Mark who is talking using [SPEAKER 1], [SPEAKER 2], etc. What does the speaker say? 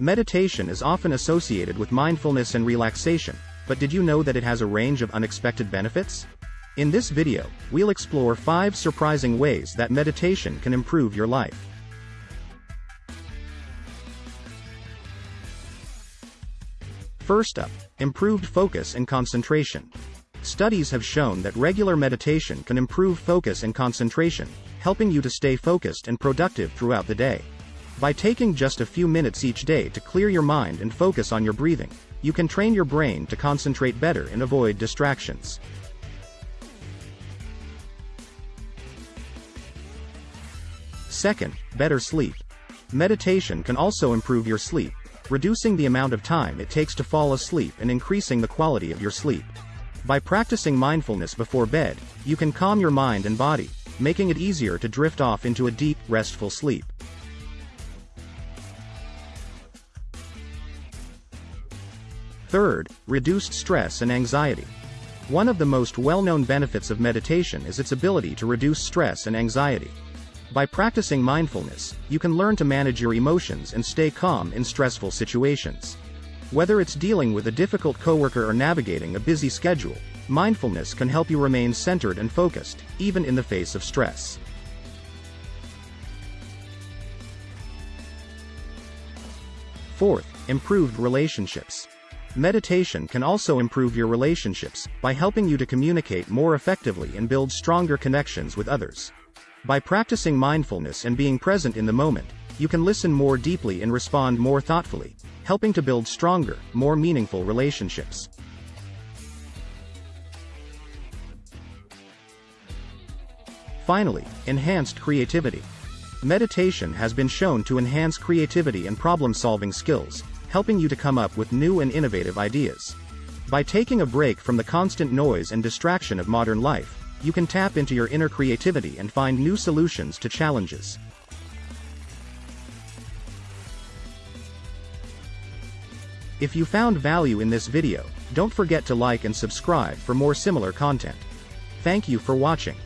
[SPEAKER 1] Meditation is often associated with mindfulness and relaxation, but did you know that it has a range of unexpected benefits? In this video, we'll explore 5 surprising ways that meditation can improve your life. First up, improved focus and concentration. Studies have shown that regular meditation can improve focus and concentration, helping you to stay focused and productive throughout the day. By taking just a few minutes each day to clear your mind and focus on your breathing, you can train your brain to concentrate better and avoid distractions. Second, better sleep. Meditation can also improve your sleep, reducing the amount of time it takes to fall asleep and increasing the quality of your sleep. By practicing mindfulness before bed, you can calm your mind and body, making it easier to drift off into a deep, restful sleep. Third, reduced stress and anxiety. One of the most well-known benefits of meditation is its ability to reduce stress and anxiety. By practicing mindfulness, you can learn to manage your emotions and stay calm in stressful situations. Whether it's dealing with a difficult coworker or navigating a busy schedule, mindfulness can help you remain centered and focused, even in the face of stress. Fourth, improved relationships. Meditation can also improve your relationships by helping you to communicate more effectively and build stronger connections with others. By practicing mindfulness and being present in the moment, you can listen more deeply and respond more thoughtfully, helping to build stronger, more meaningful relationships. Finally, enhanced creativity. Meditation has been shown to enhance creativity and problem-solving skills, helping you to come up with new and innovative ideas. By taking a break from the constant noise and distraction of modern life, you can tap into your inner creativity and find new solutions to challenges. If you found value in this video, don't forget to like and subscribe for more similar content. Thank you for watching.